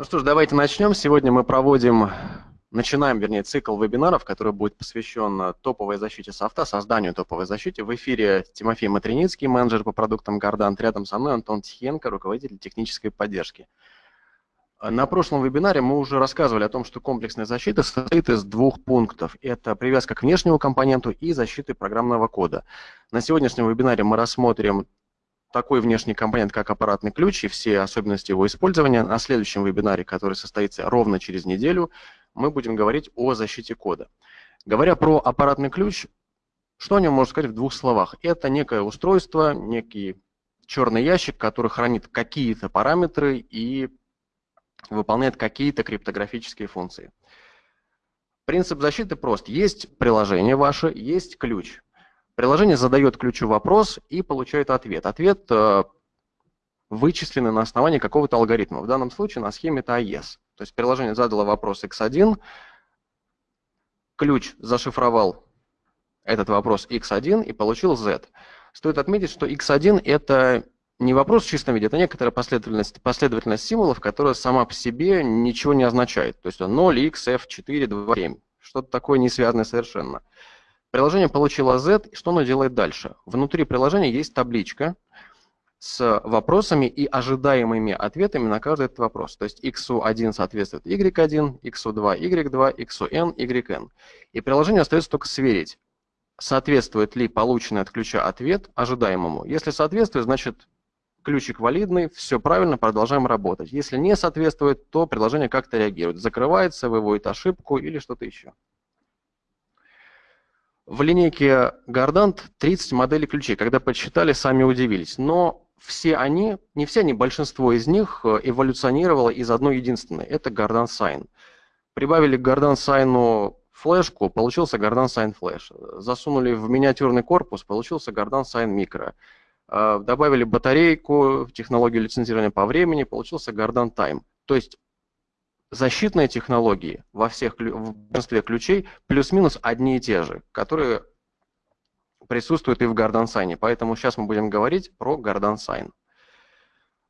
Ну что ж, давайте начнем. Сегодня мы проводим, начинаем, вернее, цикл вебинаров, который будет посвящен топовой защите софта, созданию топовой защиты. В эфире Тимофей Матриницкий, менеджер по продуктам Гордант. Рядом со мной Антон Тихенко, руководитель технической поддержки. На прошлом вебинаре мы уже рассказывали о том, что комплексная защита состоит из двух пунктов. Это привязка к внешнему компоненту и защиты программного кода. На сегодняшнем вебинаре мы рассмотрим такой внешний компонент, как аппаратный ключ и все особенности его использования. На следующем вебинаре, который состоится ровно через неделю, мы будем говорить о защите кода. Говоря про аппаратный ключ, что о нем можно сказать в двух словах? Это некое устройство, некий черный ящик, который хранит какие-то параметры и выполняет какие-то криптографические функции. Принцип защиты прост. Есть приложение ваше, есть ключ. Приложение задает ключу вопрос и получает ответ. Ответ э, вычисленный на основании какого-то алгоритма. В данном случае на схеме это AES. То есть приложение задало вопрос x1, ключ зашифровал этот вопрос x1 и получил z. Стоит отметить, что x1 это не вопрос в чистом виде, это некоторая последовательность, последовательность символов, которая сама по себе ничего не означает. То есть 0, x, f, 4, 2, 7. Что-то такое не связанное совершенно. Приложение получило Z, что оно делает дальше? Внутри приложения есть табличка с вопросами и ожидаемыми ответами на каждый этот вопрос. То есть x1 соответствует y1, x2 y2, xn yn. И приложению остается только сверить, соответствует ли полученный от ключа ответ ожидаемому. Если соответствует, значит ключик валидный, все правильно, продолжаем работать. Если не соответствует, то приложение как-то реагирует, закрывается, выводит ошибку или что-то еще. В линейке Gardant 30 моделей ключей. Когда подсчитали, сами удивились. Но все они, не все они, большинство из них э, эволюционировало из одной единственной. Это Gardant Sign. Прибавили к Gardant Sign флешку, получился Gardant Sign Flash. Засунули в миниатюрный корпус, получился Gardant Sign Micro. Э, добавили батарейку, технологию лицензирования по времени, получился Gardant Time. То есть защитные технологии во всех в большинстве ключей плюс-минус одни и те же, которые присутствуют и в Garden Sign. Поэтому сейчас мы будем говорить про Garden Sign.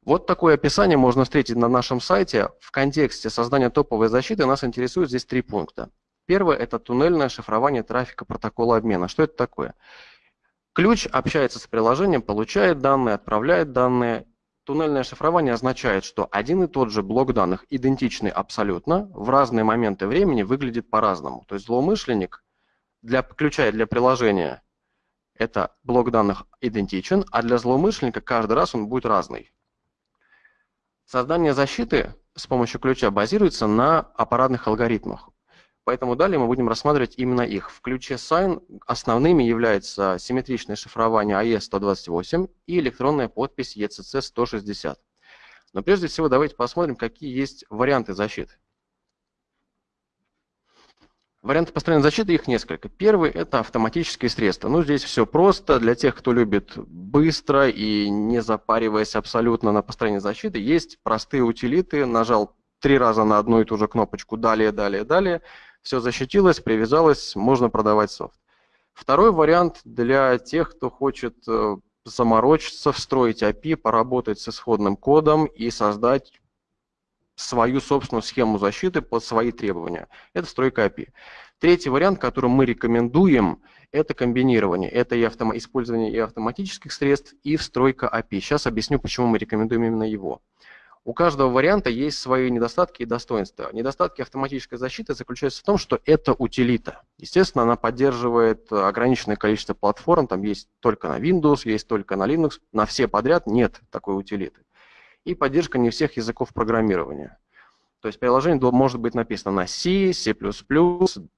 Вот такое описание можно встретить на нашем сайте. В контексте создания топовой защиты нас интересуют здесь три пункта. Первое – это туннельное шифрование трафика протокола обмена. Что это такое? Ключ общается с приложением, получает данные, отправляет данные Туннельное шифрование означает, что один и тот же блок данных, идентичный абсолютно, в разные моменты времени выглядит по-разному. То есть злоумышленник для ключа и для приложения это блок данных идентичен, а для злоумышленника каждый раз он будет разный. Создание защиты с помощью ключа базируется на аппаратных алгоритмах. Поэтому далее мы будем рассматривать именно их. В ключе Sign основными являются симметричное шифрование AES-128 и электронная подпись ECC-160. Но прежде всего давайте посмотрим, какие есть варианты защиты. Варианты построения защиты, их несколько. Первый – это автоматические средства. Ну, здесь все просто. Для тех, кто любит быстро и не запариваясь абсолютно на построение защиты, есть простые утилиты. Нажал три раза на одну и ту же кнопочку «Далее, далее, далее» все защитилось, привязалось, можно продавать софт. Второй вариант для тех, кто хочет э, заморочиться, встроить API, поработать с исходным кодом и создать свою собственную схему защиты под свои требования. Это стройка API. Третий вариант, который мы рекомендуем, это комбинирование. Это и автом... использование и автоматических средств, и встройка API. Сейчас объясню, почему мы рекомендуем именно его. У каждого варианта есть свои недостатки и достоинства. Недостатки автоматической защиты заключаются в том, что это утилита. Естественно, она поддерживает ограниченное количество платформ, там есть только на Windows, есть только на Linux, на все подряд нет такой утилиты. И поддержка не всех языков программирования. То есть приложение может быть написано на C, C++,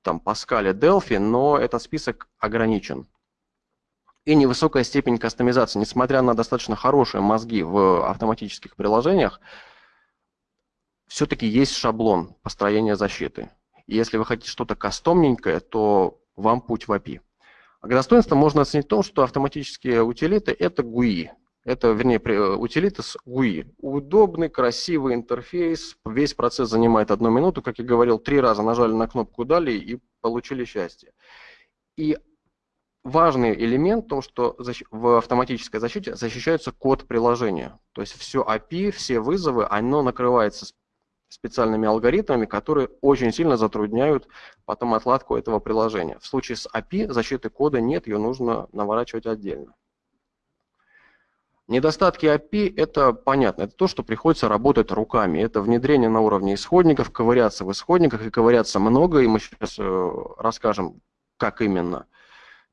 там Pascal, Delphi, но этот список ограничен и невысокая степень кастомизации. Несмотря на достаточно хорошие мозги в автоматических приложениях, все-таки есть шаблон построения защиты. И если вы хотите что-то кастомненькое, то вам путь в API. А к достоинству можно оценить то, что автоматические утилиты – это GUI. Это, вернее, утилиты с GUI. Удобный, красивый интерфейс. Весь процесс занимает одну минуту. Как я говорил, три раза нажали на кнопку «Далее» и получили счастье. И важный элемент в том, что в автоматической защите защищается код приложения. То есть все API, все вызовы, оно накрывается специальными алгоритмами, которые очень сильно затрудняют потом отладку этого приложения. В случае с API защиты кода нет, ее нужно наворачивать отдельно. Недостатки API – это понятно, это то, что приходится работать руками. Это внедрение на уровне исходников, ковыряться в исходниках, и ковыряться много, и мы сейчас э, расскажем, как именно.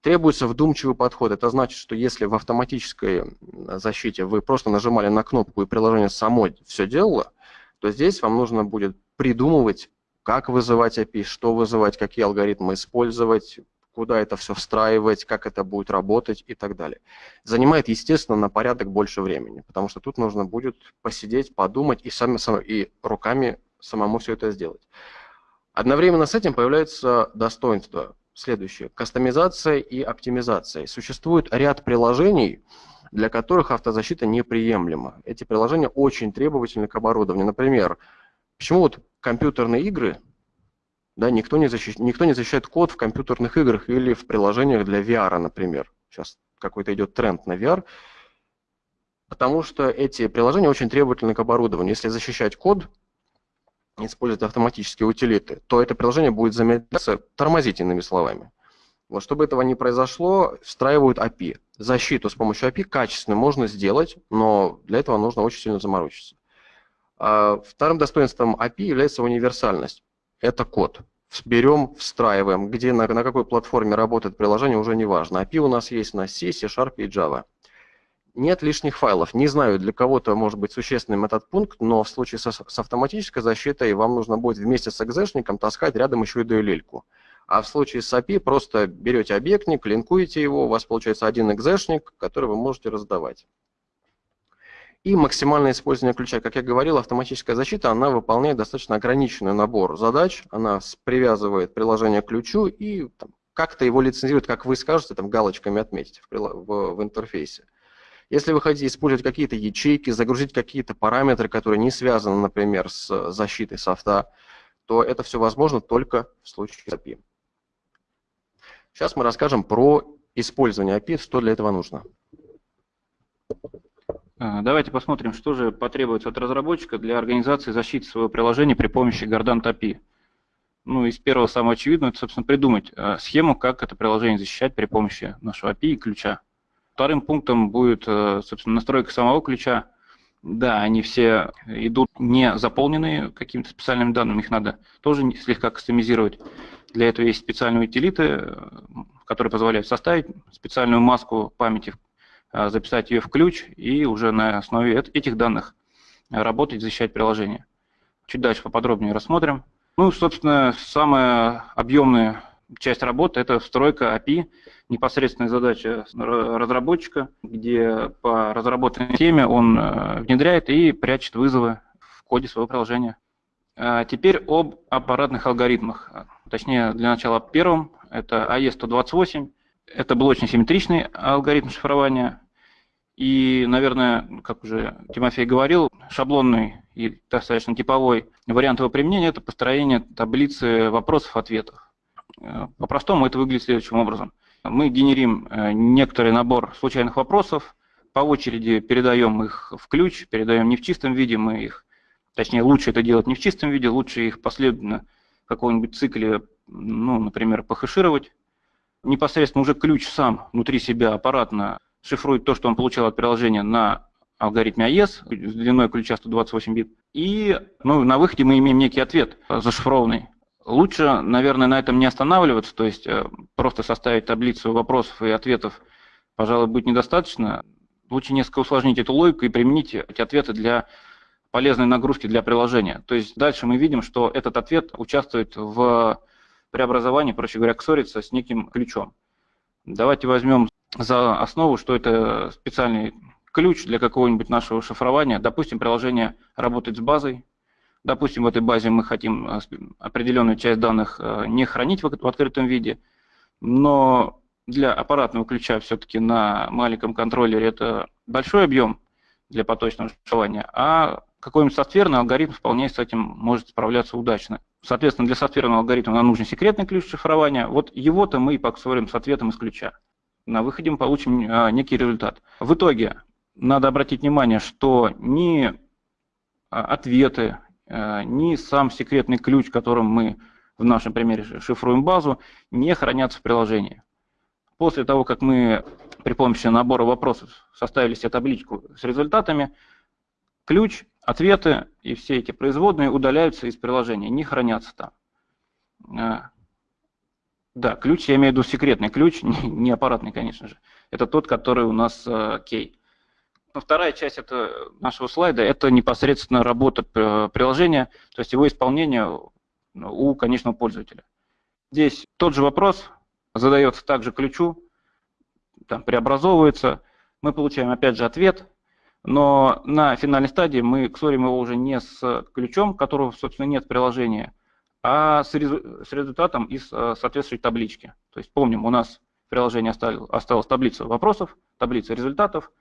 Требуется вдумчивый подход. Это значит, что если в автоматической защите вы просто нажимали на кнопку и приложение само все делало, то здесь вам нужно будет придумывать, как вызывать API, что вызывать, какие алгоритмы использовать, куда это все встраивать, как это будет работать и так далее. Занимает, естественно, на порядок больше времени, потому что тут нужно будет посидеть, подумать и, сами, и руками самому все это сделать. Одновременно с этим появляется достоинство следующее. Кастомизация и оптимизация. Существует ряд приложений, для которых автозащита неприемлема. Эти приложения очень требовательны к оборудованию. Например, почему вот компьютерные игры, да, никто не, защищ... никто не защищает код в компьютерных играх или в приложениях для VR, например. Сейчас какой-то идет тренд на VR, потому что эти приложения очень требовательны к оборудованию. Если защищать код, использовать автоматические утилиты, то это приложение будет замедляться, тормозить иными словами. Вот чтобы этого не произошло, встраивают API. Защиту с помощью API качественно можно сделать, но для этого нужно очень сильно заморочиться. А вторым достоинством API является универсальность. Это код. Берем, встраиваем. Где, на, на какой платформе работает приложение, уже не важно. API у нас есть на C, C Sharp и Java. Нет лишних файлов. Не знаю, для кого-то может быть существенным этот пункт, но в случае со, с автоматической защитой вам нужно будет вместе с экзешником таскать рядом еще и DLL-ку. А в случае с API просто берете объектник, линкуете его, у вас получается один экзешник, который вы можете раздавать. И максимальное использование ключа. Как я говорил, автоматическая защита, она выполняет достаточно ограниченный набор задач. Она привязывает приложение к ключу и как-то его лицензирует, как вы скажете, там галочками отметить в, в, в интерфейсе. Если вы хотите использовать какие-то ячейки, загрузить какие-то параметры, которые не связаны, например, с защитой софта, то это все возможно только в случае API. Сейчас мы расскажем про использование API, что для этого нужно. А, давайте посмотрим, что же потребуется от разработчика для организации защиты своего приложения при помощи Gardant API. Ну, из первого самого очевидного, это, собственно, придумать а, схему, как это приложение защищать при помощи нашего API и ключа. Вторым пунктом будет, а, собственно, настройка самого ключа. Да, они все идут не заполненные какими-то специальными данными, их надо тоже слегка кастомизировать. Для этого есть специальные утилиты, э, которые позволяют составить специальную маску памяти, э, записать ее в ключ и уже на основе этих данных работать, защищать приложение. Чуть дальше поподробнее рассмотрим. Ну, собственно, самая объемная часть работы – это встройка API, непосредственная задача разработчика, где по разработанной теме он э, внедряет и прячет вызовы в коде своего приложения. А теперь об аппаратных алгоритмах. Точнее, для начала первым, это AE128. Это блочно-симметричный алгоритм шифрования. И, наверное, как уже Тимофей говорил, шаблонный и достаточно типовой вариант его применения – это построение таблицы вопросов-ответов. По-простому это выглядит следующим образом. Мы генерим э, некоторый набор случайных вопросов, по очереди передаем их в ключ, передаем не в чистом виде, мы их Точнее, лучше это делать не в чистом виде, лучше их последовательно в каком-нибудь цикле, ну, например, похэшировать. Непосредственно уже ключ сам внутри себя аппаратно шифрует то, что он получил от приложения на алгоритме AES с длиной ключа 128 бит. И ну, на выходе мы имеем некий ответ зашифрованный. Лучше, наверное, на этом не останавливаться, то есть э, просто составить таблицу вопросов и ответов, пожалуй, будет недостаточно. Лучше несколько усложнить эту логику и применить эти ответы для полезной нагрузки для приложения. То есть дальше мы видим, что этот ответ участвует в преобразовании, проще говоря, ксорится с неким ключом. Давайте возьмем за основу, что это специальный ключ для какого-нибудь нашего шифрования. Допустим, приложение работает с базой. Допустим, в этой базе мы хотим э, определенную часть данных э, не хранить в открытом виде, но для аппаратного ключа все-таки на маленьком контроллере это большой объем для поточного шифрования, а какой-нибудь софтверный алгоритм вполне с этим может справляться удачно. Соответственно, для софтверного алгоритма нам нужен секретный ключ шифрования. Вот его-то мы и поксорим с ответом из ключа. На выходе мы получим а, некий результат. В итоге надо обратить внимание, что ни а, ответы, ни сам секретный ключ, которым мы в нашем примере шифруем базу, не хранятся в приложении. После того, как мы при помощи набора вопросов составили себе табличку с результатами, ключ, ответы и все эти производные удаляются из приложения, не хранятся там. А, да, ключ, я имею в виду секретный ключ, не аппаратный, конечно же. Это тот, который у нас а, кей. Вторая часть это нашего слайда – это непосредственно работа приложения, то есть его исполнение у конечного пользователя. Здесь тот же вопрос задается также ключу, там преобразовывается, мы получаем опять же ответ, но на финальной стадии мы ксорим его уже не с ключом, которого, собственно, нет в приложении, а с, результатом из э, соответствующей таблички. То есть помним, у нас в приложении осталась таблица вопросов, таблица результатов,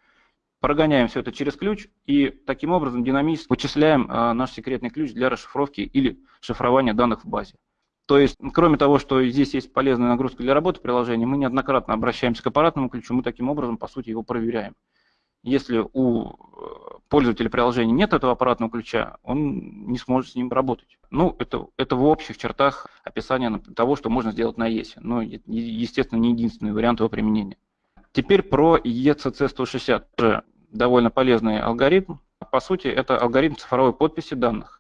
прогоняем все это через ключ и таким образом динамически вычисляем э, наш секретный ключ для расшифровки или шифрования данных в базе. То есть, кроме того, что здесь есть полезная нагрузка для работы приложения, мы неоднократно обращаемся к аппаратному ключу, мы таким образом, по сути, его проверяем. Если у э, пользователя приложения нет этого аппаратного ключа, он не сможет с ним работать. Ну, это, это в общих чертах описание того, что можно сделать на ESE. Но, естественно, не единственный вариант его применения. Теперь про ECC160. Тоже довольно полезный алгоритм. По сути, это алгоритм цифровой подписи данных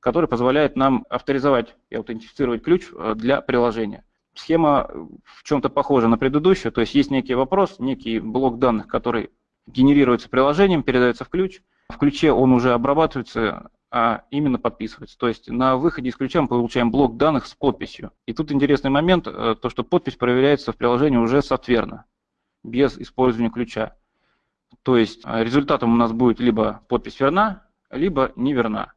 который позволяет нам авторизовать и аутентифицировать ключ э, для приложения. Схема в чем-то похожа на предыдущую, то есть есть некий вопрос, некий блок данных, который генерируется приложением, передается в ключ. В ключе он уже обрабатывается, а именно подписывается. То есть на выходе из ключа мы получаем блок данных с подписью. И тут интересный момент, э, то что подпись проверяется в приложении уже софтверно, без использования ключа. То есть э, результатом у нас будет либо подпись верна, либо неверна.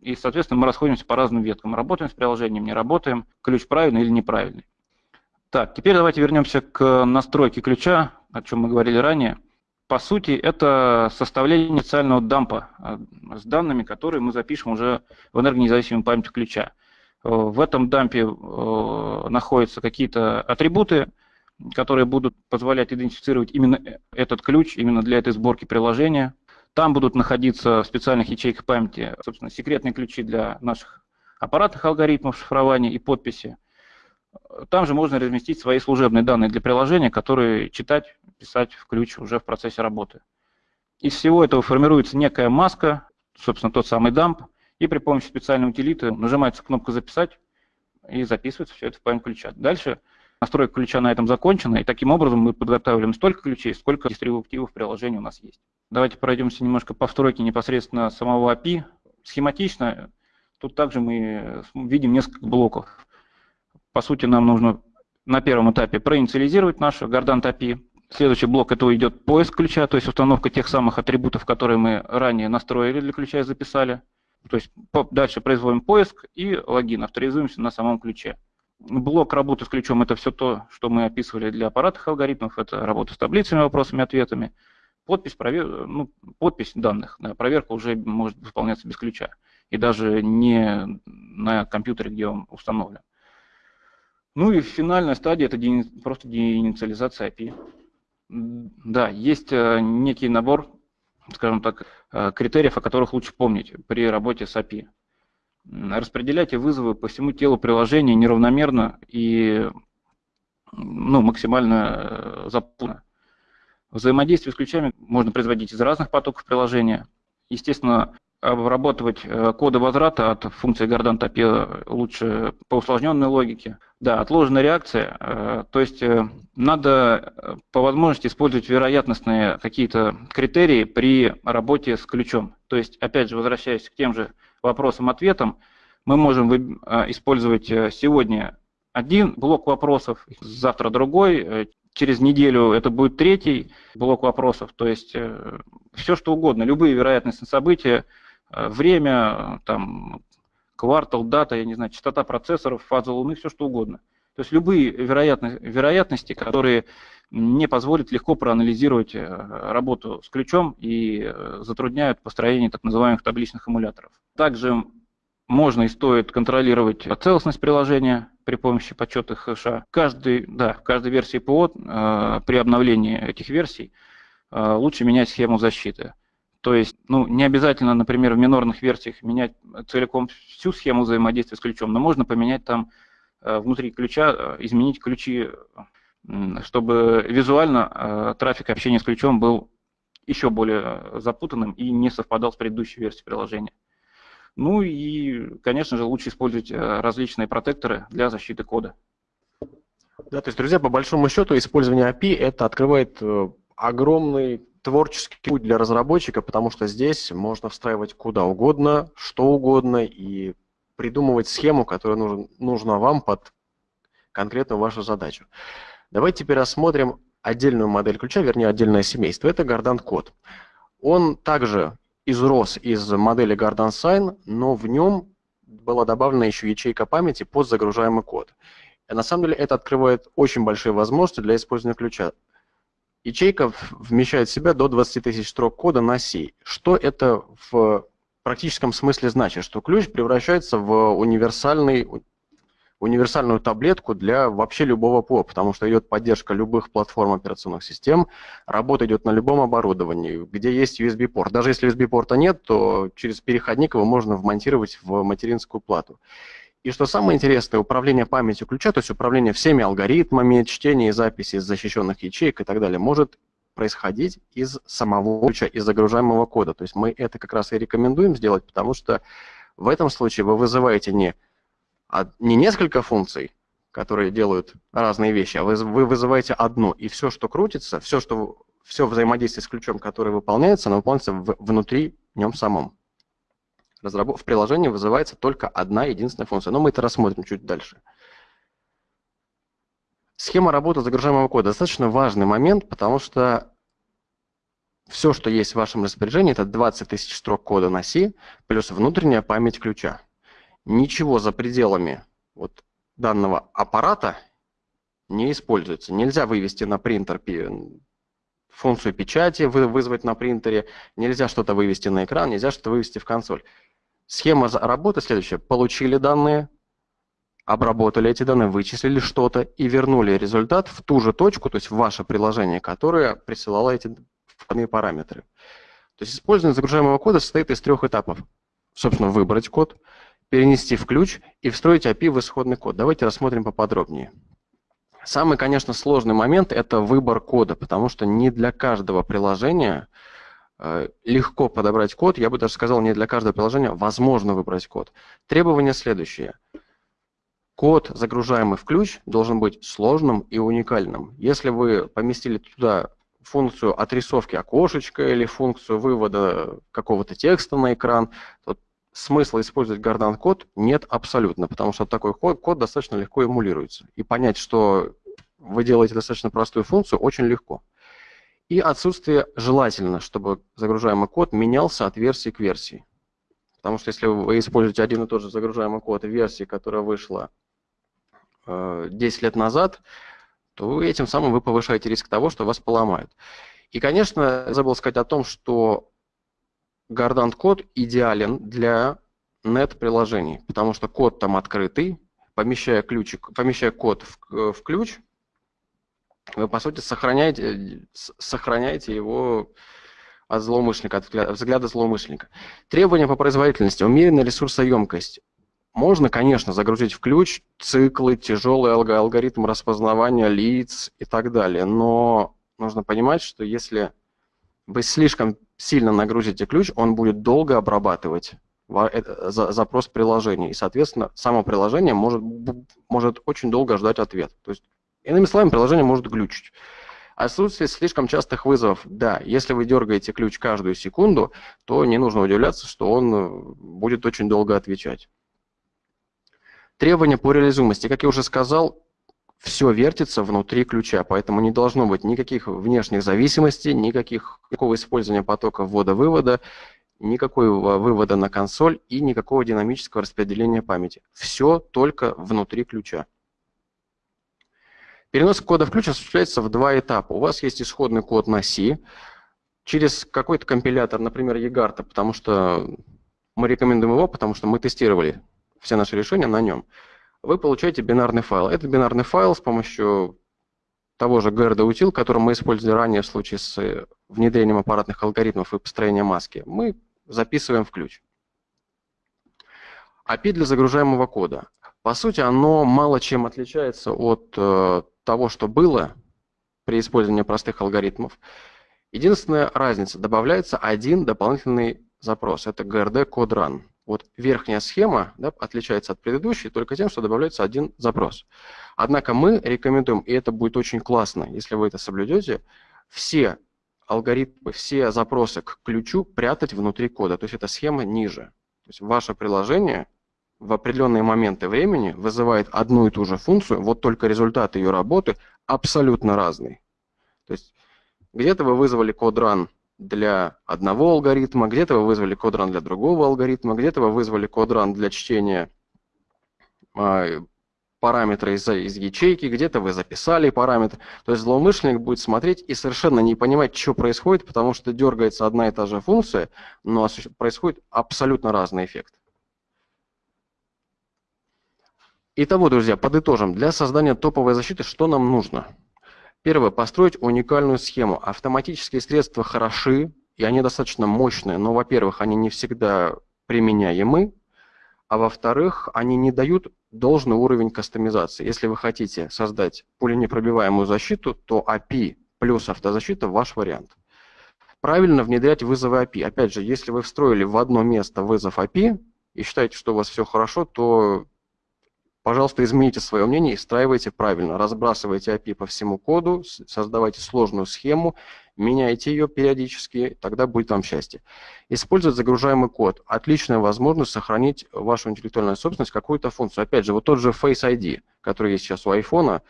И, соответственно, мы расходимся по разным веткам. Работаем с приложением, не работаем, ключ правильный или неправильный. Так, теперь давайте вернемся к настройке ключа, о чем мы говорили ранее. По сути, это составление специального дампа э, с данными, которые мы запишем уже в энергонезависимую память ключа. Э, в этом дампе находятся какие-то атрибуты, которые будут позволять идентифицировать именно этот ключ, именно для этой сборки приложения. Там будут находиться в специальных ячейках памяти, собственно, секретные ключи для наших аппаратных алгоритмов шифрования и подписи. Там же можно разместить свои служебные данные для приложения, которые читать, писать в ключ уже в процессе работы. Из всего этого формируется некая маска, собственно, тот самый дамп, и при помощи специальной утилиты нажимается кнопка «Записать» и записывается все это в память ключа. Дальше настройка ключа на этом закончена, и таким образом мы подготавливаем столько ключей, сколько дистрибутивов приложения у нас есть. Давайте пройдемся немножко по встройке непосредственно самого API. Схематично, тут также мы видим несколько блоков. По сути, нам нужно на первом этапе проинициализировать наш Gardant API. Следующий блок это идет поиск ключа, то есть установка тех самых атрибутов, которые мы ранее настроили для ключа и записали. То есть дальше производим поиск и логин, авторизуемся на самом ключе. Блок работы с ключом – это все то, что мы описывали для аппаратных алгоритмов, это работа с таблицами, вопросами, ответами. Подпись, провер... ну, подпись данных, да, проверка уже может выполняться без ключа. И даже не на компьютере, где он установлен. Ну и финальная стадия – это просто деинициализация API. Да, есть э, некий набор, скажем так, э, критериев, о которых лучше помнить при работе с API. Распределяйте вызовы по всему телу приложения неравномерно и ну, максимально э, запутанно. Взаимодействие с ключами можно производить из разных потоков приложения. Естественно, обрабатывать э, коды возврата от функции Gardant API лучше по усложненной логике. Да, отложенная реакция, э, то есть надо по возможности использовать вероятностные какие-то критерии при работе с ключом. То есть, опять же, возвращаясь к тем же вопросам-ответам, мы можем использовать сегодня один блок вопросов, завтра другой, через неделю это будет третий блок вопросов, то есть э, все что угодно, любые вероятностные события, э, время, там, квартал, дата, я не знаю, частота процессоров, фаза Луны, все что угодно. То есть любые вероятности, вероятности, которые не позволят легко проанализировать э, работу с ключом и затрудняют построение так называемых табличных эмуляторов. Также можно и стоит контролировать целостность приложения, при помощи подсчета хэша. Каждый, да, в каждой версии ПО э, при обновлении этих версий э, лучше менять схему защиты. То есть, ну, не обязательно, например, в минорных версиях менять целиком всю схему взаимодействия с ключом, но можно поменять там э, внутри ключа, э, изменить ключи, чтобы визуально э, трафик общения с ключом был еще более запутанным и не совпадал с предыдущей версией приложения. Ну и, конечно же, лучше использовать различные протекторы для защиты кода. Да, то есть, друзья, по большому счету, использование API это открывает огромный творческий путь для разработчика, потому что здесь можно встраивать куда угодно, что угодно и придумывать схему, которая нужен, нужна вам под конкретную вашу задачу. Давайте теперь рассмотрим отдельную модель ключа, вернее отдельное семейство. Это Гордан код. Он также изрос из модели Гордан Sign, но в нем была добавлена еще ячейка памяти под загружаемый код. И на самом деле это открывает очень большие возможности для использования ключа. Ячейка вмещает в себя до 20 тысяч строк кода на C. Что это в практическом смысле значит? Что ключ превращается в универсальный, универсальную таблетку для вообще любого ПО, потому что идет поддержка любых платформ операционных систем, работа идет на любом оборудовании, где есть USB-порт. Даже если USB-порта нет, то через переходник его можно вмонтировать в материнскую плату. И что самое интересное, управление памятью ключа, то есть управление всеми алгоритмами, чтение и записи из защищенных ячеек и так далее, может происходить из самого ключа, из загружаемого кода. То есть мы это как раз и рекомендуем сделать, потому что в этом случае вы вызываете не, не несколько функций, которые делают разные вещи, а вы, вы вызываете одну, и все, что крутится, все, что, все взаимодействие с ключом, которое выполняется, оно выполняется в, внутри нем самом в приложении вызывается только одна единственная функция. Но мы это рассмотрим чуть дальше. Схема работы загружаемого кода достаточно важный момент, потому что все, что есть в вашем распоряжении, это 20 тысяч строк кода на C плюс внутренняя память ключа. Ничего за пределами вот данного аппарата не используется. Нельзя вывести на принтер функцию печати, вызвать на принтере, нельзя что-то вывести на экран, нельзя что-то вывести в консоль. Схема работы следующая. Получили данные, обработали эти данные, вычислили что-то и вернули результат в ту же точку, то есть в ваше приложение, которое присылало эти входные параметры. То есть использование загружаемого кода состоит из трех этапов. Собственно, выбрать код, перенести в ключ и встроить API в исходный код. Давайте рассмотрим поподробнее. Самый, конечно, сложный момент – это выбор кода, потому что не для каждого приложения Э, легко подобрать код, я бы даже сказал, не для каждого приложения возможно выбрать код. Требование следующее. Код, загружаемый в ключ, должен быть сложным и уникальным. Если вы поместили туда функцию отрисовки окошечка или функцию вывода какого-то текста на экран, то смысла использовать Гордан код нет абсолютно, потому что такой код, код достаточно легко эмулируется. И понять, что вы делаете достаточно простую функцию, очень легко. И отсутствие желательно, чтобы загружаемый код менялся от версии к версии. Потому что если вы используете один и тот же загружаемый код версии, которая вышла 10 э, лет назад, то этим самым вы повышаете риск того, что вас поломают. И, конечно, забыл сказать о том, что Gardant код идеален для нет-приложений, потому что код там открытый, помещая, ключик, помещая код в, в ключ, вы, по сути, сохраняете, сохраняете его от злоумышленника, от взгляда злоумышленника. Требования по производительности, умеренная ресурсоемкость. Можно, конечно, загрузить в ключ циклы, тяжелый алгоритм распознавания лиц и так далее, но нужно понимать, что если вы слишком сильно нагрузите ключ, он будет долго обрабатывать э, запрос приложения, и, соответственно, само приложение может, может очень долго ждать ответ. То есть Иными словами, приложение может глючить. Отсутствие слишком частых вызовов. Да, если вы дергаете ключ каждую секунду, то не нужно удивляться, что он э, будет очень долго отвечать. Требования по реализуемости. Как я уже сказал, все вертится внутри ключа, поэтому не должно быть никаких внешних зависимостей, никаких, никакого использования потока ввода-вывода, никакого вывода на консоль и никакого динамического распределения памяти. Все только внутри ключа. Перенос кода в ключ осуществляется в два этапа. У вас есть исходный код на C через какой-то компилятор, например, eGarta, потому что мы рекомендуем его, потому что мы тестировали все наши решения на нем. Вы получаете бинарный файл. Это бинарный файл с помощью того же GRD-утил, который мы использовали ранее в случае с внедрением аппаратных алгоритмов и построением маски, мы записываем в ключ. API для загружаемого кода. По сути, оно мало чем отличается от э, того, что было при использовании простых алгоритмов. Единственная разница, добавляется один дополнительный запрос, это GRD Code Run. Вот верхняя схема да, отличается от предыдущей только тем, что добавляется один запрос. Однако мы рекомендуем, и это будет очень классно, если вы это соблюдете, все алгоритмы, все запросы к ключу прятать внутри кода. То есть эта схема ниже. То есть ваше приложение в определенные моменты времени вызывает одну и ту же функцию, вот только результат ее работы абсолютно разный. То есть где-то вы вызвали код-ран для одного алгоритма, где-то вы вызвали код-ран для другого алгоритма, где-то вы вызвали код-ран для чтения э, параметра из, из ячейки, где-то вы записали параметр. То есть злоумышленник будет смотреть и совершенно не понимать, что происходит, потому что дергается одна и та же функция, но происходит абсолютно разный эффект. Итого, друзья, подытожим. Для создания топовой защиты что нам нужно? Первое, построить уникальную схему. Автоматические средства хороши, и они достаточно мощные, но, во-первых, они не всегда применяемы, а во-вторых, они не дают должный уровень кастомизации. Если вы хотите создать пуленепробиваемую защиту, то API плюс автозащита – ваш вариант. Правильно внедрять вызовы API. Опять же, если вы встроили в одно место вызов API и считаете, что у вас все хорошо, то Пожалуйста, измените свое мнение и встраивайте правильно. Разбрасывайте API по всему коду, создавайте сложную схему, меняйте ее периодически, тогда будет вам счастье. Использовать загружаемый код. Отличная возможность сохранить вашу интеллектуальную собственность, какую-то функцию. Опять же, вот тот же Face ID, который есть сейчас у iPhone,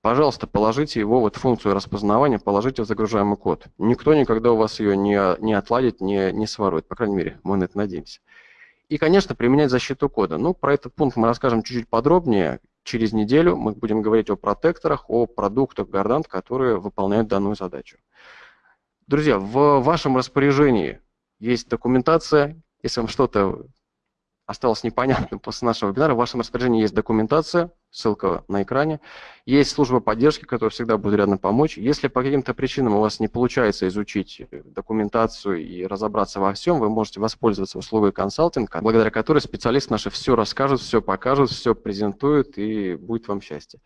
пожалуйста, положите его, вот функцию распознавания, положите в загружаемый код. Никто никогда у вас ее не, не отладит, не, не сворует. По крайней мере, мы на это надеемся. И, конечно, применять защиту кода. Ну, про этот пункт мы расскажем чуть-чуть подробнее. Через неделю мы будем говорить о протекторах, о продуктах Гордант, которые выполняют данную задачу. Друзья, в вашем распоряжении есть документация. Если вам что-то осталось непонятным после нашего вебинара, в вашем распоряжении есть документация, ссылка на экране. Есть служба поддержки, которая всегда будет рядом помочь. Если по каким-то причинам у вас не получается изучить документацию и разобраться во всем, вы можете воспользоваться услугой консалтинга, благодаря которой специалисты наши все расскажут, все покажут, все презентуют и будет вам счастье.